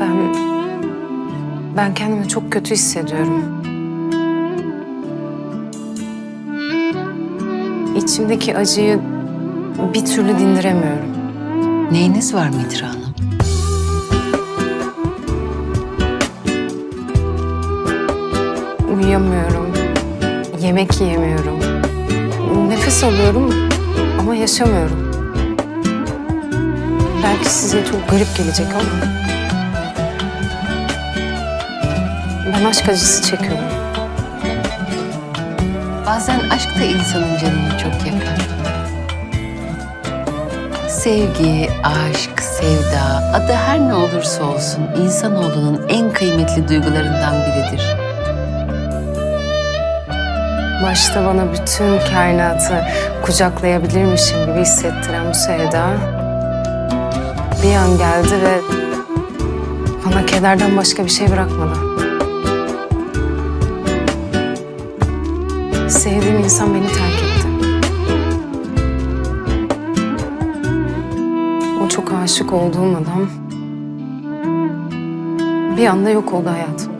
Ben... Ben kendimi çok kötü hissediyorum. İçimdeki acıyı bir türlü dindiremiyorum. Neyiniz var Mitra Hanım? Uyuyamıyorum. Yemek yiyemiyorum. Nefes alıyorum ama yaşamıyorum. Belki size çok garip gelecek ama... Ben aşk acısı çekiyorum. Bazen aşk da insanın canını çok yakar. Sevgi, aşk, sevda, adı her ne olursa olsun insanoğlunun en kıymetli duygularından biridir. Başta bana bütün kainatı kucaklayabilirmişim gibi hissettiren bu sevda... ...bir an geldi ve bana kederden başka bir şey bırakmadı. Sevdiğim insan beni terk etti. O çok aşık olduğum adam bir anda yok oldu hayatımda.